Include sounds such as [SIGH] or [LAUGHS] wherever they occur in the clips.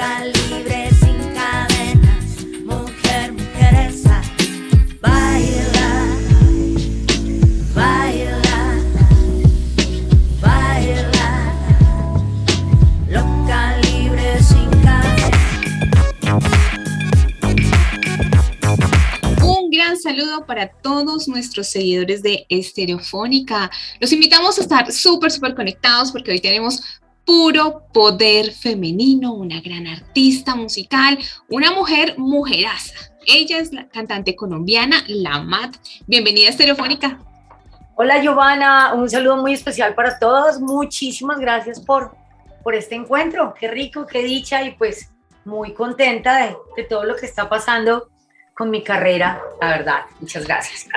loca, libre, sin cadenas, mujer, mujeresa, baila, baila, baila, loca, libre, sin cadenas. Un gran saludo para todos nuestros seguidores de Estereofónica. Los invitamos a estar súper, súper conectados porque hoy tenemos puro poder femenino, una gran artista musical, una mujer mujeraza. Ella es la cantante colombiana La Mat. Bienvenida a Estereofónica. Hola Giovanna, un saludo muy especial para todos. Muchísimas gracias por, por este encuentro. Qué rico, qué dicha y pues muy contenta de, de todo lo que está pasando con mi carrera, la verdad. Muchas gracias. [LAUGHS]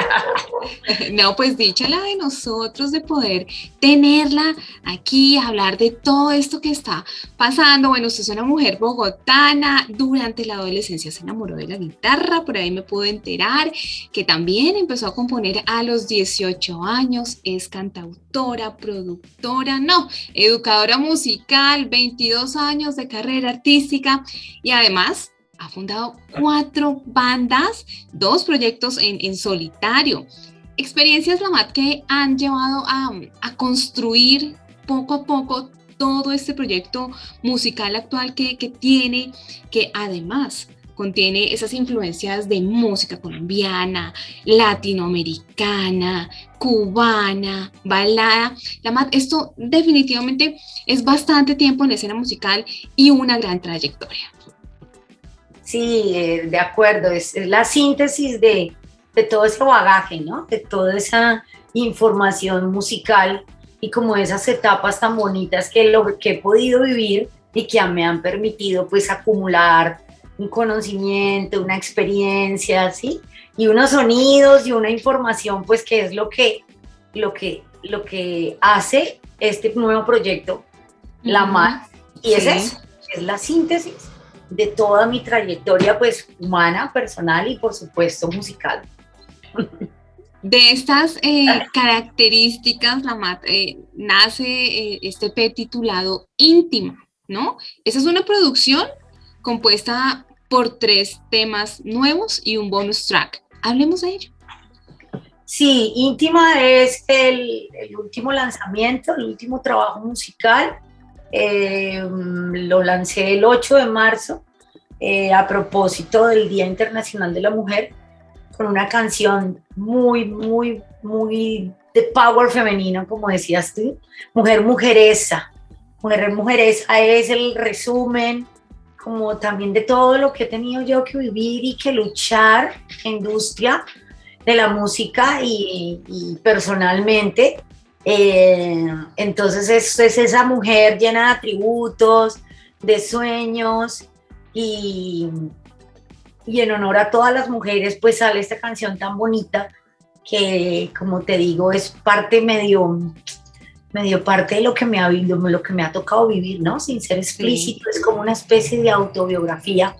No, pues dicha la de nosotros de poder tenerla aquí, hablar de todo esto que está pasando. Bueno, usted es una mujer bogotana, durante la adolescencia se enamoró de la guitarra, por ahí me pude enterar que también empezó a componer a los 18 años, es cantautora, productora, no, educadora musical, 22 años de carrera artística y además ha fundado cuatro bandas, dos proyectos en, solitario. Experiencias, Lamat, que han llevado a, construir poco a poco todo este proyecto musical actual que, tiene, que además contiene esas influencias de música colombiana, latinoamericana, cubana, balada. Lamat, esto definitivamente es bastante tiempo en la escena musical y una gran trayectoria. Sí, eh, de acuerdo, es, es la síntesis de, de, todo ese bagaje, ¿no? De toda esa información musical y como esas etapas tan bonitas que, lo, que he podido vivir y que me han permitido pues acumular un conocimiento, una experiencia, ¿sí? Y unos sonidos y una información pues que es lo que, lo que, lo que hace este nuevo proyecto, La MAD, y sí. es eso, es la síntesis de toda mi trayectoria pues humana, personal y por supuesto musical. De estas eh, características, la eh, nace eh, este P titulado Íntima, ¿no? Esa es una producción compuesta por tres temas nuevos y un bonus track. Hablemos de ello. Sí, Íntima es el, el último lanzamiento, el último trabajo musical eh, lo lancé el 8 de marzo eh, a propósito del Día Internacional de la Mujer con una canción muy, muy, muy de power femenino, como decías tú, Mujer Mujeresa. Mujer Mujeresa es el resumen como también de todo lo que he tenido yo que vivir y que luchar industria de la música y, y personalmente eh, entonces es, es, esa mujer llena de atributos, de sueños y, y en honor a todas las mujeres pues sale esta canción tan bonita que como te digo es parte medio medio parte de lo que me ha lo que me ha tocado vivir, ¿no? Sin ser explícito, sí. es como una especie de autobiografía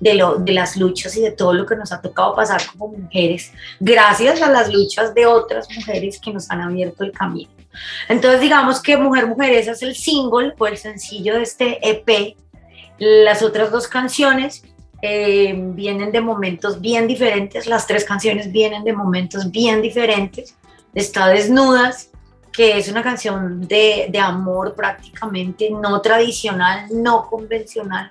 de, lo, de las luchas y de todo lo que nos ha tocado pasar como mujeres, gracias a las luchas de otras mujeres que nos han abierto el camino. Entonces digamos que Mujer Mujeresa es el single o el sencillo de este EP. Las otras dos canciones eh, vienen de momentos bien diferentes, las tres canciones vienen de momentos bien diferentes. Está Desnudas, que es una canción de, de amor prácticamente no tradicional, no convencional,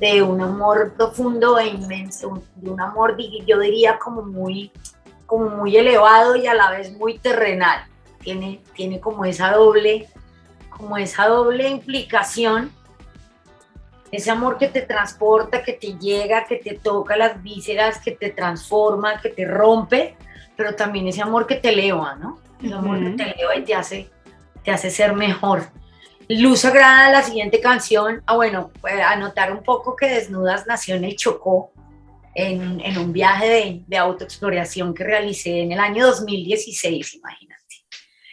de un amor profundo e inmenso, de un amor, yo diría, como muy, como muy elevado y a la vez muy terrenal. Tiene, tiene como esa doble, como esa doble implicación, ese amor que te transporta, que te llega, que te toca las vísceras, que te transforma, que te rompe, pero también ese amor que te eleva, ¿no? El amor uh -huh. que te eleva y te hace, te hace ser mejor. Luz Sagrada, la siguiente canción, ah bueno, pues anotar un poco que Desnudas nació en el Chocó, en, en un viaje de, de, autoexploración que realicé en el año 2016, imagínate.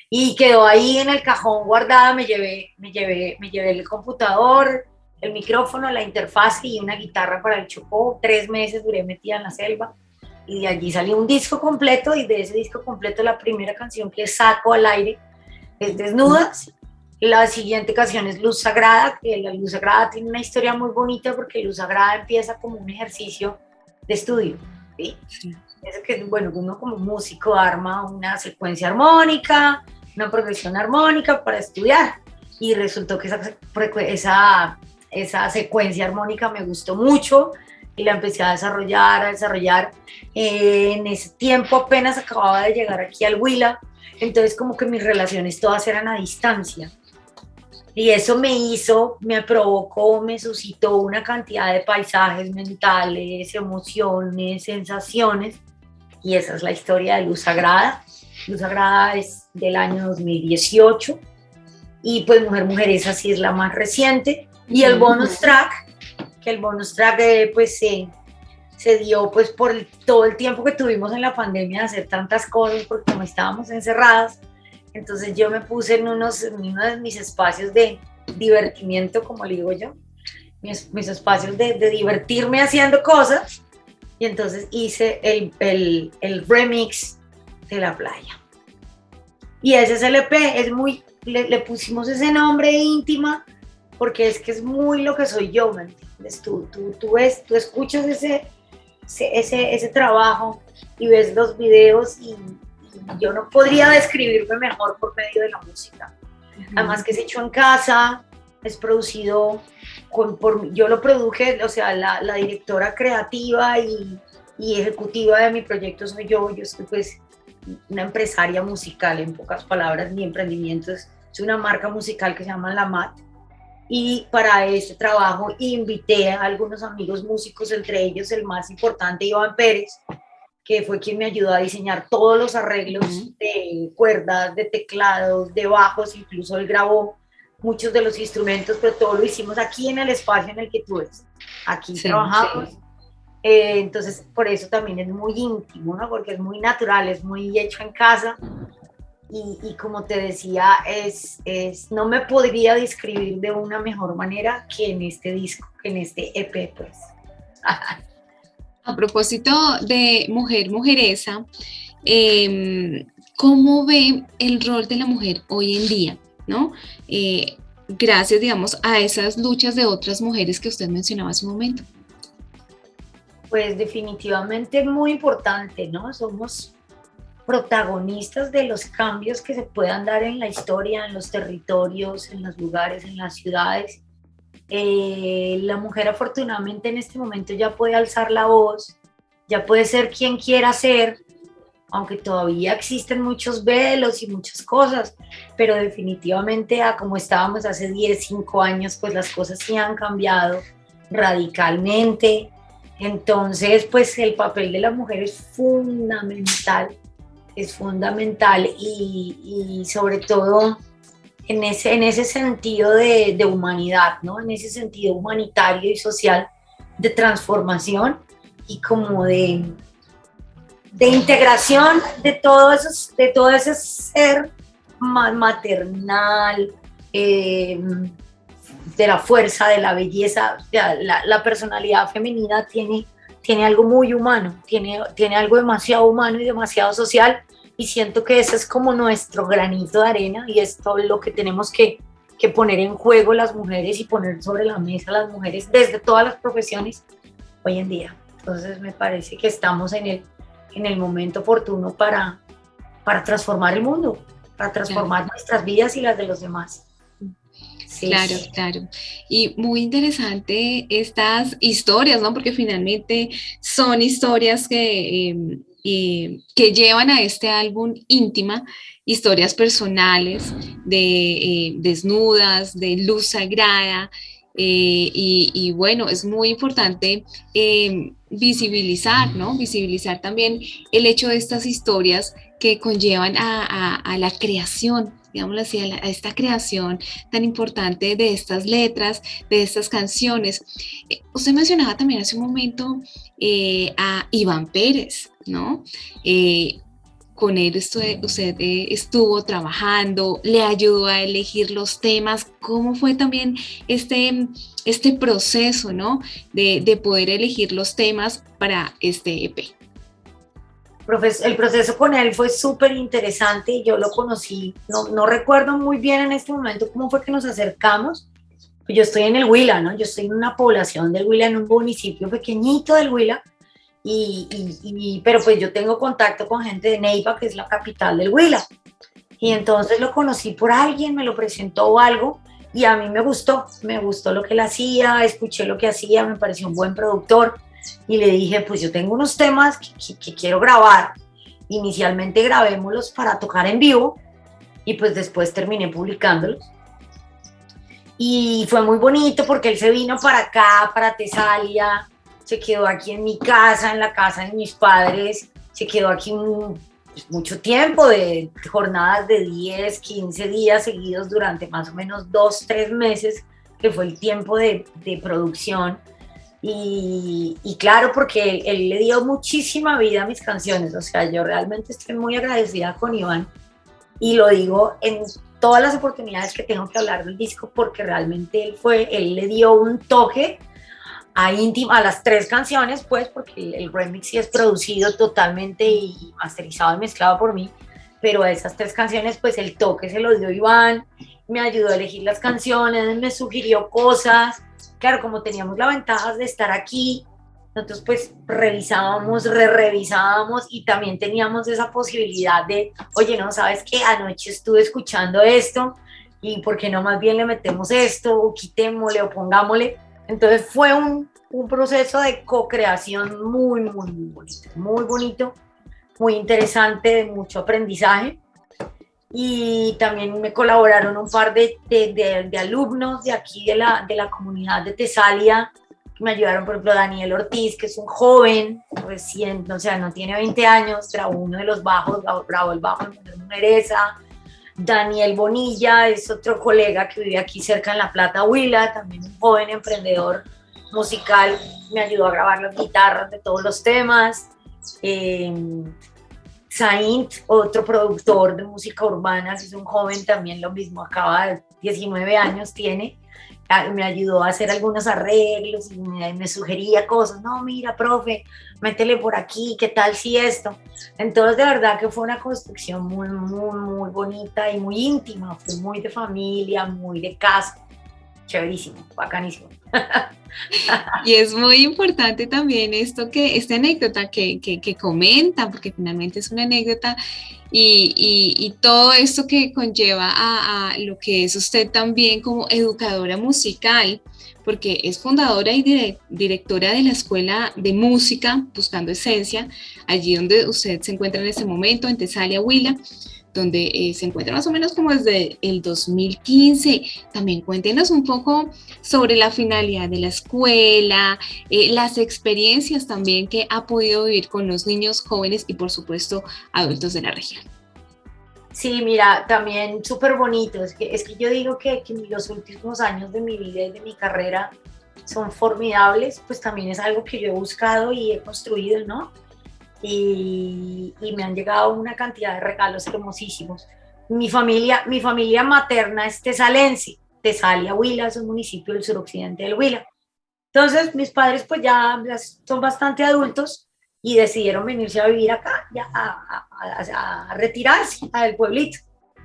Y quedó ahí en el cajón guardada, me llevé, me llevé, me llevé el computador, el micrófono, la interfaz y una guitarra para el Chocó, tres meses duré metida en la selva, y de allí salió un disco completo, y de ese disco completo la primera canción que saco al aire es Desnudas, La siguiente canción es Luz Sagrada, que la Luz Sagrada tiene una historia muy bonita porque Luz Sagrada empieza como un ejercicio de estudio. ¿sí? Es que, bueno, uno como músico arma una secuencia armónica, una progresión armónica para estudiar. Y resultó que esa, esa, esa secuencia armónica me gustó mucho y la empecé a desarrollar, a desarrollar. Eh, en ese tiempo apenas acababa de llegar aquí al Huila, entonces como que mis relaciones todas eran a distancia. Y eso me hizo, me provocó, me suscitó una cantidad de paisajes mentales, emociones, sensaciones. Y esa es la historia de Luz Sagrada. Luz Sagrada es del año 2018. Y pues Mujer Mujeresa sí es la más reciente. Y el bonus track, que el bonus track eh, pues se, se dio pues por todo el tiempo que tuvimos en la pandemia de hacer tantas cosas, porque como estábamos encerradas, entonces yo me puse en, unos, en uno de mis espacios de divertimiento, como le digo yo, mis, espacios de, divertirme haciendo cosas. Y entonces hice el, el, el, remix de la playa. Y ese SLP es muy, le, le, pusimos ese nombre íntima porque es que es muy lo que soy yo, ¿me entiendes? Tú, tú, tú, ves, tú escuchas ese, ese, ese trabajo y ves los videos y, yo no podría describirme mejor por medio de la música. Además que es hecho en casa, es producido, con, por, yo lo produje, o sea, la, la directora creativa y, y, ejecutiva de mi proyecto soy yo, yo soy pues una empresaria musical, en pocas palabras, mi emprendimiento es, es una marca musical que se llama La Mat, y para este trabajo invité a algunos amigos músicos, entre ellos el más importante, Iván Pérez, que fue quien me ayudó a diseñar todos los arreglos de cuerdas, de teclados, de bajos, incluso él grabó muchos de los instrumentos, pero todo lo hicimos aquí en el espacio en el que tú ves. Aquí trabajamos. Sí. Eh, entonces, por eso también es muy íntimo, ¿no? Porque es muy natural, es muy hecho en casa. Y, y como te decía, es, es, no me podría describir de una mejor manera que en este disco, que en este EP, pues. [LAUGHS] A propósito de mujer mujeresa, eh, ¿cómo ve el rol de la mujer hoy en día? ¿no? Eh, gracias, digamos, a esas luchas de otras mujeres que usted mencionaba hace un momento. Pues definitivamente muy importante, ¿no? Somos protagonistas de los cambios que se puedan dar en la historia, en los territorios, en los lugares, en las ciudades. Eh, la mujer afortunadamente en este momento ya puede alzar la voz, ya puede ser quien quiera ser, aunque todavía existen muchos velos y muchas cosas, pero definitivamente a como estábamos hace 10, 5 años, pues las cosas sí han cambiado radicalmente. Entonces, pues el papel de la mujer es fundamental, es fundamental y, y sobre todo en ese, en ese sentido de, de, humanidad, ¿no? En ese sentido humanitario y social de transformación y como de, de integración de todo, esos, de todo ese ser maternal, eh, de la fuerza, de la belleza, la, la, personalidad femenina tiene, tiene algo muy humano, tiene, tiene algo demasiado humano y demasiado social y siento que ese es como nuestro granito de arena y esto es lo que tenemos que, que poner en juego las mujeres y poner sobre la mesa las mujeres desde todas las profesiones hoy en día. Entonces me parece que estamos en el, en el momento oportuno para, para transformar el mundo, para transformar claro. nuestras vidas y las de los demás. Sí, claro, claro. Y muy interesante estas historias, ¿no? Porque finalmente son historias que... Eh, eh, que llevan a este álbum íntima, historias personales de eh, desnudas, de luz sagrada, eh, y, bueno, es muy importante visibilizar, ¿no? Visibilizar también el hecho de estas historias que conllevan a la creación digámoslo así, a, esta creación tan importante de estas letras, de estas canciones. Eh, usted mencionaba también hace un momento eh, a Iván Pérez, ¿no? Eh, con él usted, estuvo trabajando, le ayudó a elegir los temas, ¿cómo fue también este, este proceso, ¿no? De, de poder elegir los temas para este EP. El proceso con él fue súper interesante y yo lo conocí, no, no recuerdo muy bien en este momento cómo fue que nos acercamos, yo estoy en el Huila, ¿no? Yo estoy en una población del Huila, en un municipio pequeñito del Huila, y, y, pero pues yo tengo contacto con gente de Neiva, que es la capital del Huila. Y entonces lo conocí por alguien, me lo presentó o algo, y a mí me gustó, me gustó lo que él hacía, escuché lo que hacía, me pareció un buen productor, y le dije, pues yo tengo unos temas que, que quiero grabar. Inicialmente grabémoslos para tocar en vivo, y pues después terminé publicándolos y fue muy bonito porque él se vino para acá, para Tesalia, se quedó aquí en mi casa, en la casa de mis padres, se quedó aquí pues, mucho tiempo, de jornadas de 10, 15 días seguidos durante más o menos dos, tres meses, que fue el tiempo de, de producción. Y, y, claro, porque él le dio muchísima vida a mis canciones, o sea, yo realmente estoy muy agradecida con Iván y lo digo en todas las oportunidades que tengo que hablar del disco porque realmente él fue, él le dio un toque a íntima, a las tres canciones, pues, porque el, remix sí es producido totalmente y masterizado y mezclado por mí, pero a esas tres canciones, pues el toque se lo dio Iván, me ayudó a elegir las canciones, me sugirió cosas, claro, como teníamos la ventaja de estar aquí, nosotros pues revisábamos, re-revisábamos y también teníamos esa posibilidad de, oye, no, ¿sabes qué? Anoche estuve escuchando esto y ¿por qué no más bien le metemos esto o quitémosle o pongámosle? Entonces fue un, un proceso de co-creación muy, muy, muy bonito, muy bonito, muy interesante, de mucho aprendizaje. Y también me colaboraron un par de, de, de, de alumnos de aquí de la, de la comunidad de Tesalia, me ayudaron, por ejemplo, Daniel Ortiz, que es un joven recién, o sea, no tiene 20 años, grabó uno de los bajos, grabó el bajo en Mereza. Daniel Bonilla es otro colega que vive aquí cerca en La Plata, Huila, también un joven emprendedor musical, me ayudó a grabar las guitarras de todos los temas. Eh, Saint, otro productor de música urbana, es un joven también lo mismo, acaba de 19 años tiene, me ayudó a hacer algunos arreglos y me, sugería cosas, no, mira, profe, métele por aquí, ¿qué tal si esto? Entonces, de verdad que fue una construcción muy, muy, muy bonita y muy íntima, fue muy de familia, muy de casa, chéverísimo, bacanísimo. Y es muy importante también esto que, esta anécdota que, que, que porque finalmente es una anécdota y, y, todo esto que conlleva a, a, lo que es usted también como educadora musical, porque es fundadora y directora de la Escuela de Música Buscando Esencia, allí donde usted se encuentra en este momento, en Tesalia, Huila donde eh, se encuentra más o menos como desde el 2015. También cuéntenos un poco sobre la finalidad de la escuela, eh, las experiencias también que ha podido vivir con los niños, jóvenes y por supuesto adultos de la región. Sí, mira, también súper bonito. Es que, es que yo digo que, que los últimos años de mi vida y de mi carrera son formidables, pues también es algo que yo he buscado y he construido, ¿no? Y, me han llegado una cantidad de regalos hermosísimos. Mi familia, mi familia materna es tesalense, Tesalia, Huila, es un municipio del suroccidente del Huila. Entonces, mis padres pues ya son bastante adultos y decidieron venirse a vivir acá, ya a, retirarse al pueblito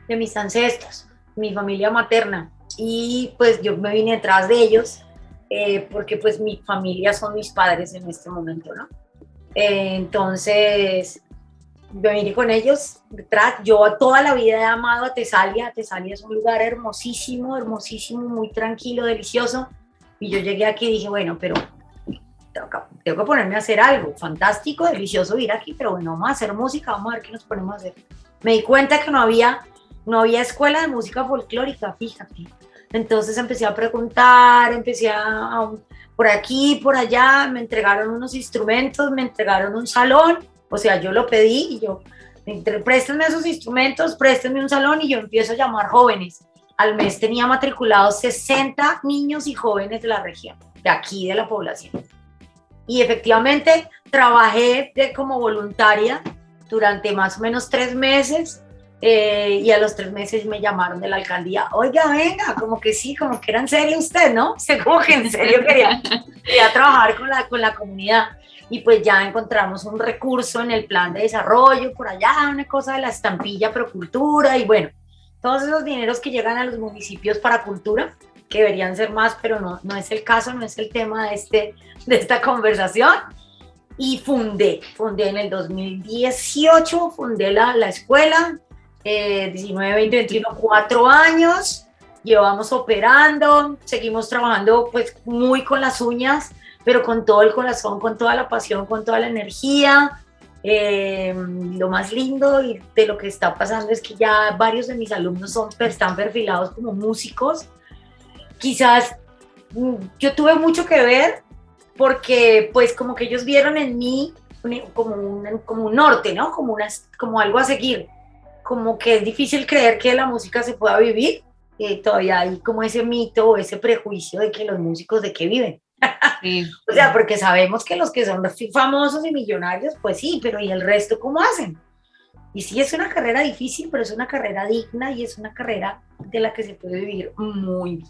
de mis ancestros, mi familia materna. Y pues yo me vine detrás de ellos eh, porque pues mi familia son mis padres en este momento, ¿no? Entonces, me vine con ellos. Yo toda la vida he amado a Tesalia. Tesalia es un lugar hermosísimo, hermosísimo, muy tranquilo, delicioso. Y yo llegué aquí y dije, bueno, pero tengo que, ponerme a hacer algo fantástico, delicioso ir aquí, pero bueno, vamos a hacer música, vamos a ver qué nos ponemos a hacer. Me di cuenta que no había, no había escuela de música folclórica, fíjate. Entonces empecé a preguntar, empecé a, por aquí, por allá, me entregaron unos instrumentos, me entregaron un salón, o sea, yo lo pedí y yo, préstenme esos instrumentos, préstenme un salón y yo empiezo a llamar jóvenes. Al mes tenía matriculados 60 niños y jóvenes de la región, de aquí, de la población. Y efectivamente trabajé de, como voluntaria durante más o menos tres meses eh, y a los tres meses me llamaron de la alcaldía, oiga, venga, como que sí, como que era en serio usted, ¿no? [LAUGHS] O como que en serio quería, quería trabajar con la, con la comunidad. y pues ya encontramos un recurso en el plan de desarrollo por allá, una cosa de la estampilla Procultura y bueno, todos esos dineros que llegan a los municipios para cultura, que deberían ser más, pero no, no es el caso, no es el tema de, este, de esta conversación. Y fundé, fundé en el 2018, fundé la, la escuela, eh, 19, 20, 21, cuatro años, llevamos operando, seguimos trabajando pues muy con las uñas, pero con todo el corazón, con toda la pasión, con toda la energía. Eh, lo más lindo y de lo que está pasando es que ya varios de mis alumnos son, están perfilados como músicos. Quizás mm, yo tuve mucho que ver porque pues como que ellos vieron en mí como un, como un norte, ¿no? Como, una, como algo a seguir. Como que es difícil creer que la música se pueda vivir. Eh, todavía hay como ese mito o ese prejuicio de que los músicos de qué viven. [LAUGHS] o sea, porque sabemos que los que son famosos y millonarios, pues sí, pero ¿y el resto cómo hacen? Y sí, es una carrera difícil, pero es una carrera digna y es una carrera de la que se puede vivir muy bien.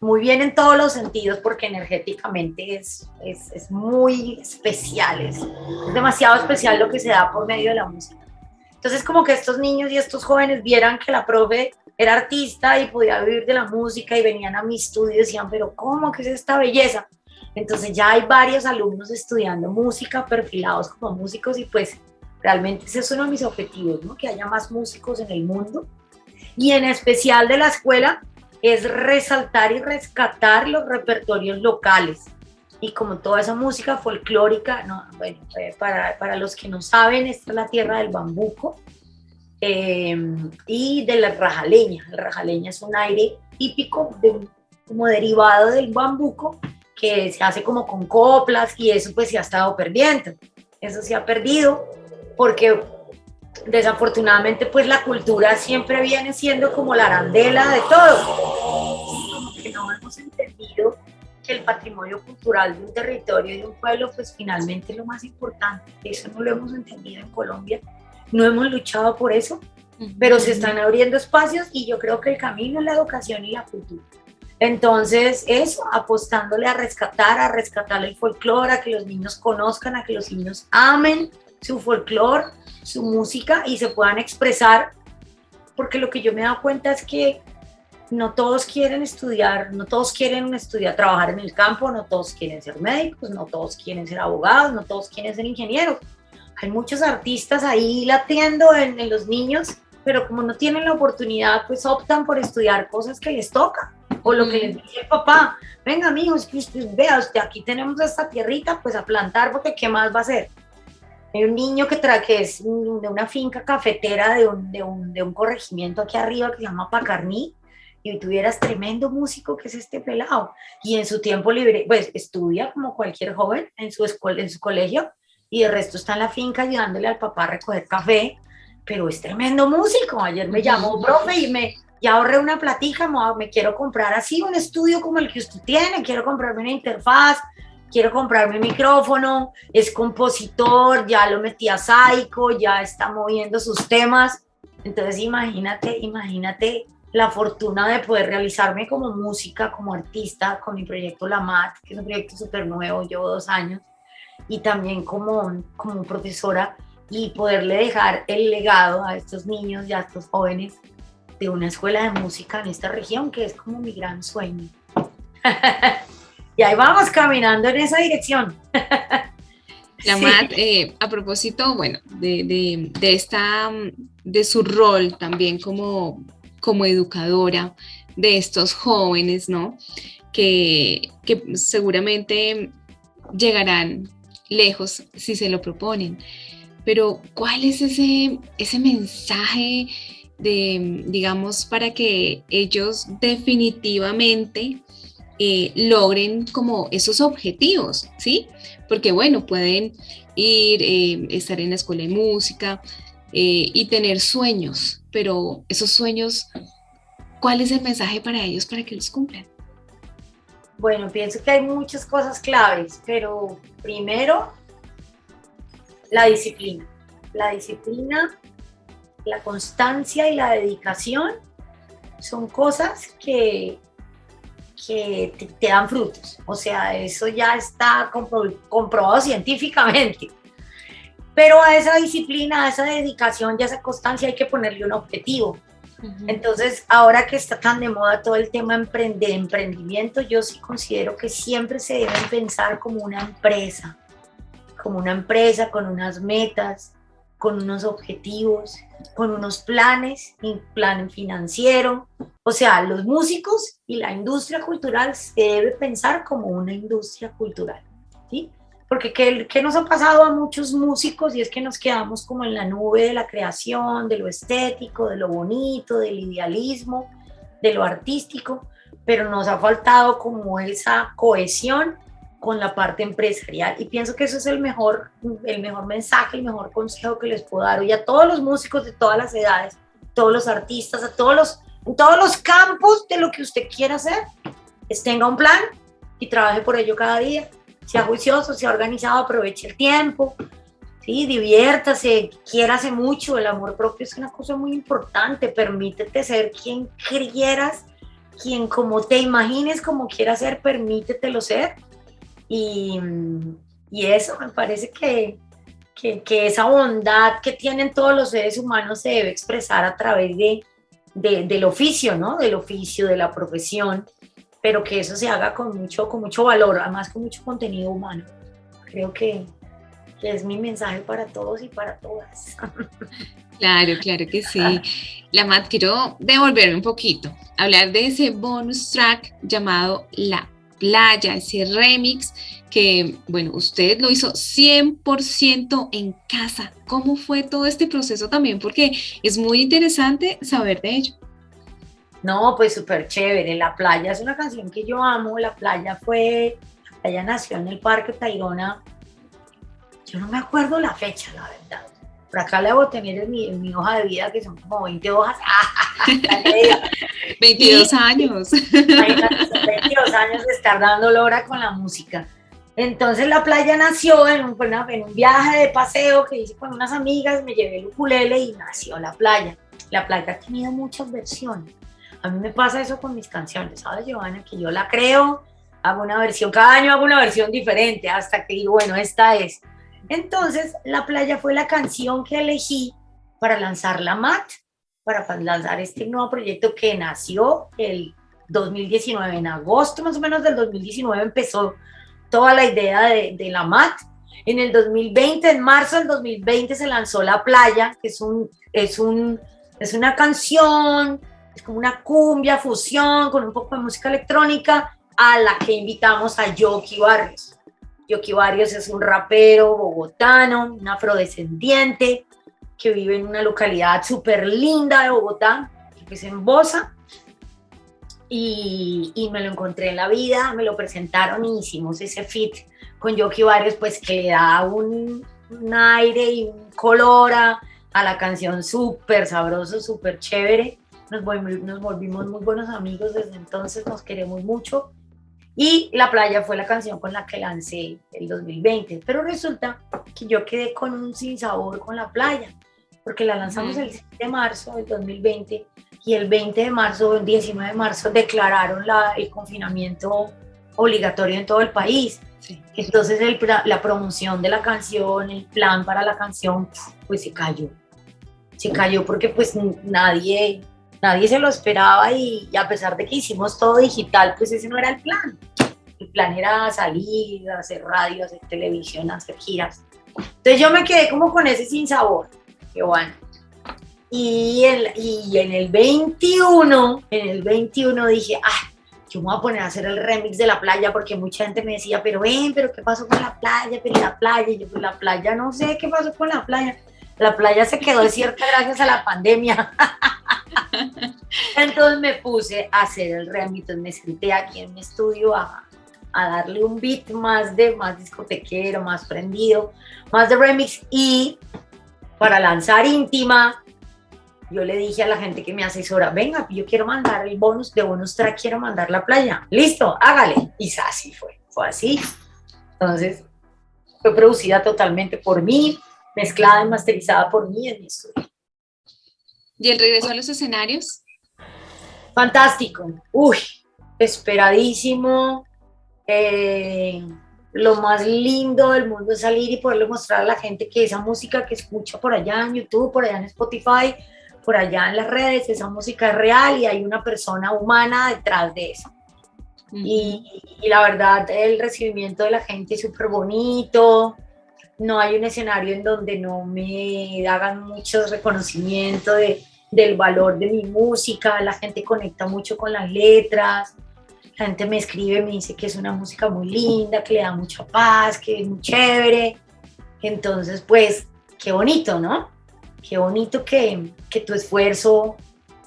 Muy bien en todos los sentidos, porque energéticamente es, es, es muy especial, es, es demasiado especial lo que se da por medio de la música. Entonces, como que estos niños y estos jóvenes vieran que la profe era artista y podía vivir de la música y venían a mi estudio y decían, pero ¿cómo que es esta belleza? Entonces ya hay varios alumnos estudiando música, perfilados como músicos y pues realmente ese es uno de mis objetivos, ¿no? Que haya más músicos en el mundo y en especial de la escuela es resaltar y rescatar los repertorios locales y como toda esa música folclórica, no, bueno, eh, para, para los que no saben, esta es la tierra del bambuco, Em, y de la rajaleña. La rajaleña es un aire típico de, como derivado del bambuco que se hace como con coplas y eso pues se ha estado perdiendo. Eso se ha perdido porque desafortunadamente pues la cultura siempre viene siendo como la arandela de todo. Que el patrimonio cultural de un territorio y de un pueblo pues finalmente es lo más importante. Eso no lo hemos entendido en Colombia no hemos luchado por eso, pero se están abriendo espacios y yo creo que el camino es la educación y la cultura. Entonces, eso, apostándole a rescatar, a rescatar el folclore, a que los niños conozcan, a que los niños amen su folclore, su música y se puedan expresar, porque lo que yo me he dado cuenta es que no todos quieren estudiar, no todos quieren estudiar, trabajar en el campo, no todos quieren ser médicos, no todos quieren ser abogados, no todos quieren ser ingenieros hay muchos artistas ahí latiendo en, los niños, pero como no tienen la oportunidad, pues optan por estudiar cosas que les toca. O lo que les dice el papá, venga usted vea, usted aquí tenemos esta tierrita, pues a plantar, porque ¿qué más va a hacer? Hay un niño que, trae que es de una finca cafetera de un, de, un, de un corregimiento aquí arriba que se llama Pacarní, y tuvieras tremendo músico que es este pelado. Y en su tiempo libre, pues estudia como cualquier joven en su, escuela, en su colegio, y el resto está en la finca ayudándole al papá a recoger café, pero es tremendo músico. Ayer me llamó, profe, y me ya ahorré una platica, me quiero comprar así un estudio como el que usted tiene, quiero comprarme una interfaz, quiero comprarme un micrófono, es compositor, ya lo metí a Psycho, ya está moviendo sus temas. Entonces imagínate, imagínate la fortuna de poder realizarme como música, como artista, con mi proyecto La Mat, que es un proyecto súper nuevo, llevo dos años y también como, como profesora y poderle dejar el legado a estos niños y a estos jóvenes de una escuela de música en esta región, que es como mi gran sueño. [LAUGHS] y ahí vamos caminando en esa dirección. [LAUGHS] Lamat, eh, a propósito, bueno, de, de, de, esta, de su rol también como, como educadora de estos jóvenes, ¿no? Que, que seguramente llegarán lejos si se lo proponen. Pero ¿cuál es ese, ese mensaje de, digamos, para que ellos definitivamente eh, logren como esos objetivos, ¿sí? Porque bueno, pueden ir, eh, estar en la escuela de música eh, y tener sueños, pero esos sueños, ¿cuál es el mensaje para ellos para que los cumplan? Bueno, pienso que hay muchas cosas claves, pero primero, la disciplina. La disciplina, la constancia y la dedicación son cosas que, que te, dan frutos. O sea, eso ya está compro- comprobado científicamente. Pero a esa disciplina, a esa dedicación y a esa constancia hay que ponerle un objetivo. Entonces, ahora que está tan de moda todo el tema de emprendimiento, yo sí considero que siempre se deben pensar como una empresa, como una empresa con unas metas, con unos objetivos, con unos planes, un plan financiero. O sea, los músicos y la industria cultural se debe pensar como una industria cultural, ¿sí? Porque ¿qué, qué nos ha pasado a muchos músicos? Y es que nos quedamos como en la nube de la creación, de lo estético, de lo bonito, del idealismo, de lo artístico, pero nos ha faltado como esa cohesión con la parte empresarial. Y pienso que eso es el mejor, el mejor mensaje, el mejor consejo que les puedo dar hoy a todos los músicos de todas las edades, todos los artistas, a todos los, en todos los campos de lo que usted quiera hacer, es tenga un plan y trabaje por ello cada día sea juicioso, sea organizado, aproveche el tiempo, ¿sí? diviértase, quiérase mucho, el amor propio es una cosa muy importante, permítete ser quien quieras, quien como te imagines como quieras ser, permítetelo ser. Y, y eso me parece que, que, que, esa bondad que tienen todos los seres humanos se debe expresar a través de, de, del oficio, ¿no? Del oficio, de la profesión pero que eso se haga con mucho, con mucho valor, además con mucho contenido humano. Creo que, es mi mensaje para todos y para todas. [LAUGHS] Claro, claro que sí. La Mat, quiero devolverme un poquito, hablar de ese bonus track llamado La Playa, ese remix que, bueno, usted lo hizo 100% en casa. ¿Cómo fue todo este proceso también? Porque es muy interesante saber de ello. No, pues súper chévere. La playa es una canción que yo amo. La playa fue, la playa nació en el Parque Tayrona. Yo no me acuerdo la fecha, la verdad. Por acá le debo tener en mi, en mi hoja de vida, que son como 20 hojas. [LAUGHS] 22 y, años. 22 años de estar dando lora con la música. Entonces la playa nació en un, en un viaje de paseo que hice con unas amigas, me llevé el ukulele y nació la playa. La playa ha tenido muchas versiones. A mí me pasa eso con mis canciones, ¿sabes, Giovanna? Que yo la creo, hago una versión, cada año hago una versión diferente, hasta que digo, bueno, esta es. Entonces, La Playa fue la canción que elegí para lanzar la MAT, para lanzar este nuevo proyecto que nació el 2019, en agosto más o menos del 2019 empezó toda la idea de, de la MAT. En el 2020, en marzo del 2020 se lanzó La Playa, que es, un, es, un, es una canción es como una cumbia fusión con un poco de música electrónica a la que invitamos a Yoki Barrios. Yoki Barrios es un rapero bogotano, un afrodescendiente que vive en una localidad súper linda de Bogotá, que es en Bosa. Y, me lo encontré en la vida, me lo presentaron y hicimos ese fit con Yoki Barrios, pues que le da un, un aire y un color a, a la canción súper sabroso, súper chévere nos, volvimos, nos volvimos muy buenos amigos desde entonces, nos queremos mucho. Y La Playa fue la canción con la que lancé el 2020, pero resulta que yo quedé con un sinsabor con La Playa, porque la lanzamos mm. el 7 de marzo del 2020 y el 20 de marzo, el 19 de marzo declararon la, el confinamiento obligatorio en todo el país. Sí. Entonces el, la promoción de la canción, el plan para la canción, pues se cayó. Se cayó porque pues nadie nadie se lo esperaba y, a pesar de que hicimos todo digital, pues ese no era el plan. El plan era salir, hacer radio, hacer televisión, hacer giras. Entonces yo me quedé como con ese sinsabor, que bueno. Y, el, y en el 21, en el 21 dije, ah, yo me voy a poner a hacer el remix de la playa porque mucha gente me decía, pero ven, pero ¿qué pasó con la playa? Pero la playa, yo pues la playa, no sé qué pasó con la playa. La playa se quedó desierta gracias a la pandemia. [LAUGHS] Entonces me puse a hacer el remix, me senté aquí en mi estudio a, a, darle un beat más de más discotequero, más prendido, más de remix y para lanzar íntima, yo le dije a la gente que me asesora, venga, yo quiero mandar el bonus, de bonus track quiero mandar la playa, listo, hágale. Y así fue, fue así. Entonces, fue producida totalmente por mí, mezclada y masterizada por mí en mi estudio. ¿Y el regreso a los escenarios? Fantástico. Uy, esperadísimo. Eh, lo más lindo del mundo es salir y poderle mostrar a la gente que esa música que escucha por allá en YouTube, por allá en Spotify, por allá en las redes, esa música es real y hay una persona humana detrás de eso. y, y, la verdad, el recibimiento de la gente es súper bonito. No hay un escenario en donde no me hagan mucho reconocimiento de, del valor de mi música. La gente conecta mucho con las letras la gente me escribe, me dice que es una música muy linda, que le da mucha paz, que es muy chévere. Entonces, pues, qué bonito, ¿no? Qué bonito que, que tu esfuerzo,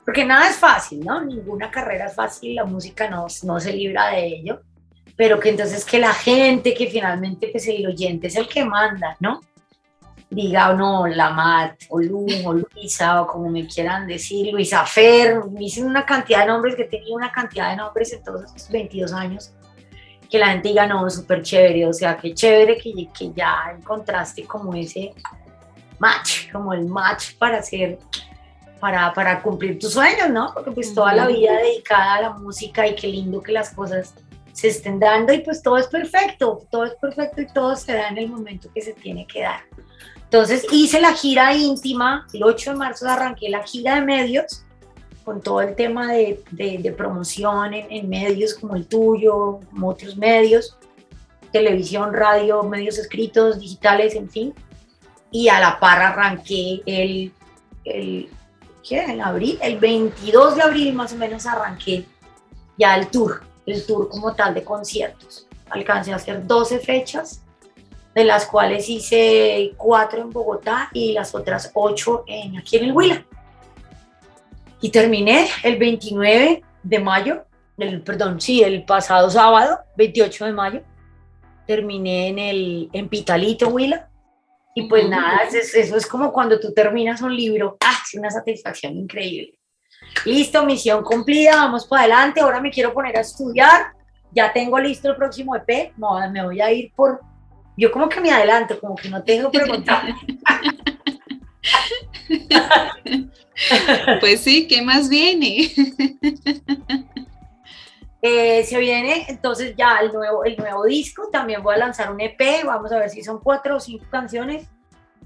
porque nada es fácil, ¿no? Ninguna carrera es fácil, la música no, no se libra de ello, pero que entonces que la gente, que finalmente pues el oyente es el que manda, ¿no? diga o no, la Mat, o Lu, o Luisa, o como me quieran decir, Luisa Fer, me dicen una cantidad de nombres, que tenía una cantidad de nombres en todos estos 22 años, que la gente diga, no, súper chévere, o sea, qué chévere que, que ya encontraste como ese match, como el match para hacer, para, para cumplir tus sueños, ¿no? Porque pues toda la vida dedicada a la música y qué lindo que las cosas se estén dando y pues todo es perfecto, todo es perfecto y todo se da en el momento que se tiene que dar. Entonces hice la gira íntima, el 8 de marzo arranqué la gira de medios con todo el tema de, de, promoción en, medios como el tuyo, como otros medios, televisión, radio, medios escritos, digitales, en fin. Y a la par arranqué el, el, ¿qué? abril, el 22 de abril más o menos arranqué ya el tour, el tour como tal de conciertos. Alcancé a hacer 12 fechas de las cuales hice cuatro en Bogotá y las otras ocho en, aquí en el Huila. Y terminé el 29 de mayo, el, perdón, sí, el pasado sábado, 28 de mayo, terminé en, el, en Pitalito, Huila. Y pues nada, eso, es como cuando tú terminas un libro, ¡ah! Es una satisfacción increíble. Listo, misión cumplida, vamos para adelante. Ahora me quiero poner a estudiar. Ya tengo listo el próximo EP. me voy a ir por yo como que me adelanto, como que no tengo [LAUGHS] preguntas. [LAUGHS] pues sí, ¿qué más viene? [LAUGHS] Eh, se viene entonces ya el nuevo, el nuevo disco, también voy a lanzar un EP, vamos a ver si son cuatro o cinco canciones.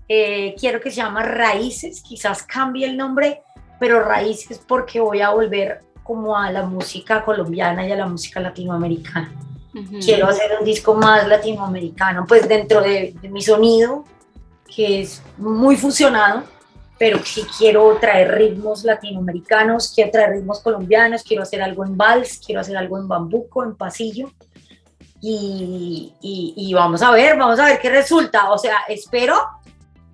Eh, quiero que se llama Raíces, quizás cambie el nombre, pero Raíces porque voy a volver como a la música colombiana y a la música latinoamericana. Quiero hacer un disco más latinoamericano, pues dentro de, mi sonido, que es muy fusionado, pero sí quiero traer ritmos latinoamericanos, quiero traer ritmos colombianos, quiero hacer algo en vals, quiero hacer algo en bambuco, en pasillo. Y, y, vamos a ver, vamos a ver qué resulta. O sea, espero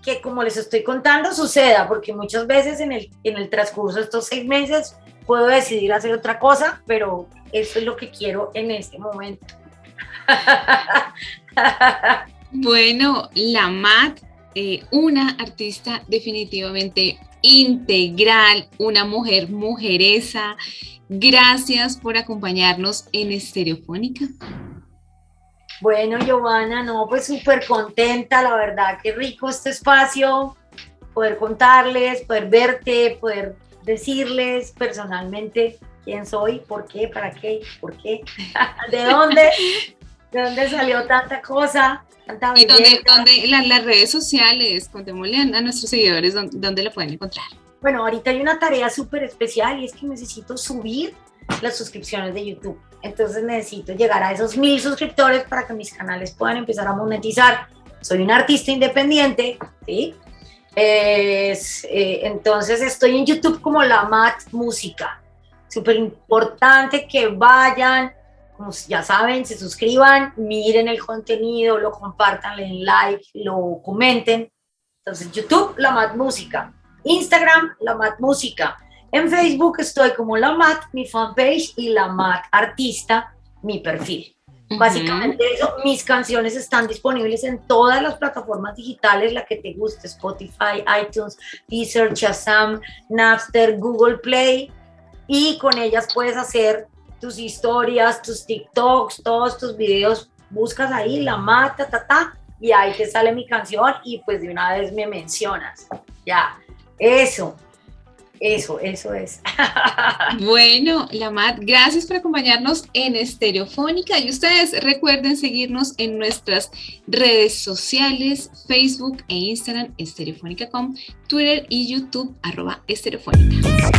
que como les estoy contando suceda, porque muchas veces en el, en el transcurso de estos seis meses puedo decidir hacer otra cosa, pero eso es lo que quiero en este momento. [LAUGHS] bueno, la Mat, eh, una artista definitivamente integral, una mujer mujeresa. Gracias por acompañarnos en Estereofónica. Bueno, Giovanna, no, pues súper contenta, la verdad, qué rico este espacio, poder contarles, poder verte, poder decirles personalmente quién soy, por qué, para qué, por qué, [LAUGHS] de dónde, de dónde salió tanta cosa. Tanta y dónde, dónde las redes sociales, contémosle a, nuestros seguidores dónde, dónde la pueden encontrar. Bueno, ahorita hay una tarea súper especial y es que necesito subir las suscripciones de YouTube. Entonces necesito llegar a esos mil suscriptores para que mis canales puedan empezar a monetizar. Soy un artista independiente, ¿sí? Eh, entonces estoy en YouTube como La Mat Música. Súper importante que vayan, como ya saben, se suscriban, miren el contenido, lo compartan, le den like, lo comenten. Entonces YouTube, La Mat Música. Instagram, La Mat Música. En Facebook estoy como La Mat, mi fanpage, y La Mat Artista, mi perfil. Básicamente eso, mis canciones están disponibles en todas las plataformas digitales, la que te guste, Spotify, iTunes, Deezer, Shazam, Napster, Google Play, y con ellas puedes hacer tus historias, tus TikToks, todos tus videos, buscas ahí, la mata, ta, ta, y ahí te sale mi canción y pues de una vez me mencionas. Ya, eso. Eso, eso es. [LAUGHS] Bueno, Lamat, gracias por acompañarnos en Estereofónica y ustedes recuerden seguirnos en nuestras redes sociales, Facebook e Instagram, estereofónica.com, Twitter y YouTube, arroba estereofónica.